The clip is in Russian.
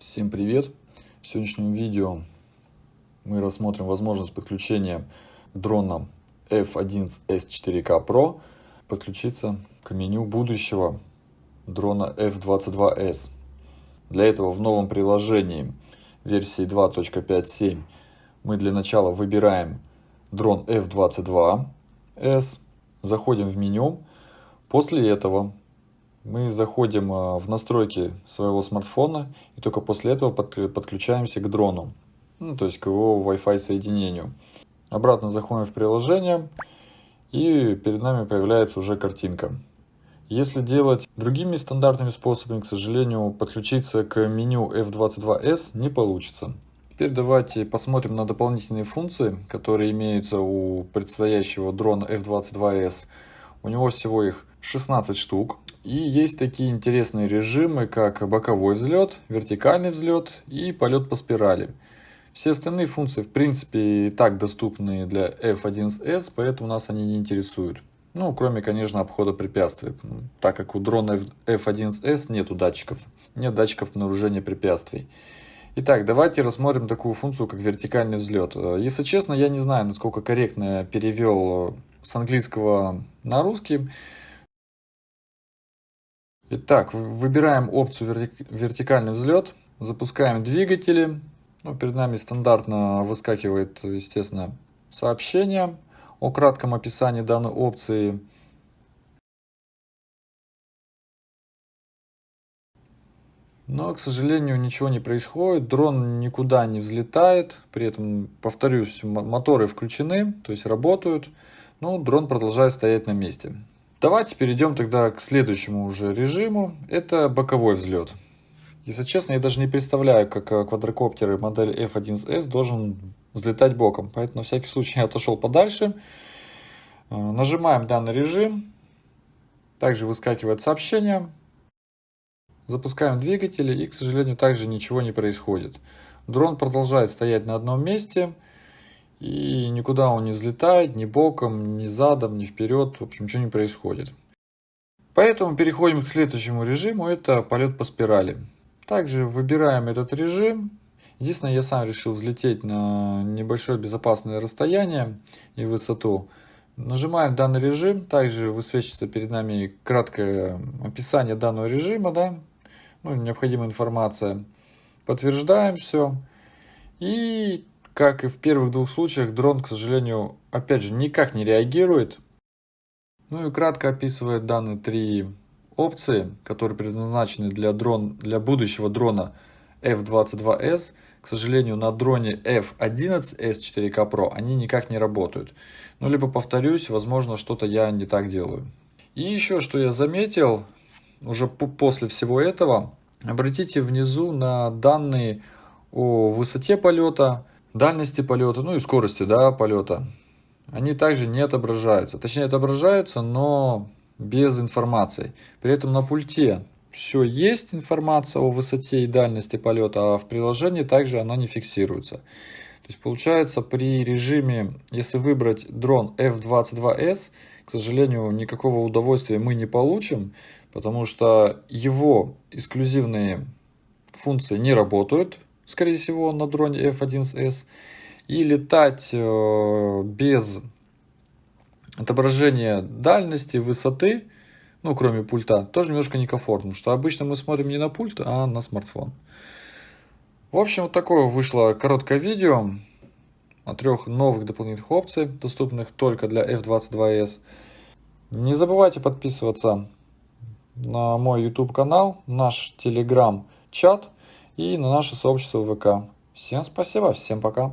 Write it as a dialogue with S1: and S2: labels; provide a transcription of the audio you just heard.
S1: Всем привет! В сегодняшнем видео мы рассмотрим возможность подключения дрона F11S4K Pro подключиться к меню будущего дрона F22S. Для этого в новом приложении версии 2.5.7 мы для начала выбираем дрон F22S, заходим в меню, после этого мы заходим а, в настройки своего смартфона и только после этого подключаемся к дрону, ну, то есть к его Wi-Fi соединению. Обратно заходим в приложение и перед нами появляется уже картинка. Если делать другими стандартными способами, к сожалению, подключиться к меню F22S не получится. Теперь давайте посмотрим на дополнительные функции, которые имеются у предстоящего дрона F22S. У него всего их 16 штук. И есть такие интересные режимы, как боковой взлет, вертикальный взлет и полет по спирали. Все остальные функции, в принципе, и так доступны для F1S, поэтому нас они не интересуют. Ну, кроме, конечно, обхода препятствий, так как у дрона F1S нету датчиков, нет датчиков обнаружения препятствий. Итак, давайте рассмотрим такую функцию, как вертикальный взлет. Если честно, я не знаю, насколько корректно я перевел с английского на русский. Итак, выбираем опцию вертикальный взлет, запускаем двигатели. Ну, перед нами стандартно выскакивает, естественно, сообщение о кратком описании данной опции. Но, к сожалению, ничего не происходит, дрон никуда не взлетает, при этом, повторюсь, моторы включены, то есть работают, но дрон продолжает стоять на месте. Давайте перейдем тогда к следующему уже режиму. Это боковой взлет. Если честно, я даже не представляю, как э, квадрокоптер модели F1S должен взлетать боком. Поэтому на всякий случай я отошел подальше. Э, нажимаем данный режим. Также выскакивает сообщение. Запускаем двигатели и, к сожалению, также ничего не происходит. Дрон продолжает стоять на одном месте. И никуда он не взлетает, ни боком, ни задом, ни вперед. В общем, ничего не происходит. Поэтому переходим к следующему режиму. Это полет по спирали. Также выбираем этот режим. Единственное, я сам решил взлететь на небольшое безопасное расстояние и высоту. Нажимаем данный режим. Также высвечивается перед нами краткое описание данного режима. Да? Ну, необходимая информация. Подтверждаем все. И как и в первых двух случаях, дрон, к сожалению, опять же, никак не реагирует. Ну и кратко описывает данные три опции, которые предназначены для, дрон, для будущего дрона F22S. К сожалению, на дроне F11S 4K Pro они никак не работают. Ну, либо повторюсь, возможно, что-то я не так делаю. И еще, что я заметил, уже после всего этого, обратите внизу на данные о высоте полета, дальности полета, ну и скорости да, полета, они также не отображаются. Точнее, отображаются, но без информации. При этом на пульте все есть информация о высоте и дальности полета, а в приложении также она не фиксируется. То есть получается при режиме, если выбрать дрон F22S, к сожалению, никакого удовольствия мы не получим, потому что его эксклюзивные функции не работают, скорее всего, на дроне F1S. И летать э, без отображения дальности, высоты, ну, кроме пульта, тоже немножко некомфортно, что обычно мы смотрим не на пульт, а на смартфон. В общем, вот такое вышло короткое видео о трех новых дополнительных опциях, доступных только для F22S. Не забывайте подписываться на мой YouTube канал, наш Telegram чат и на наше сообщество ВК. Всем спасибо, всем пока.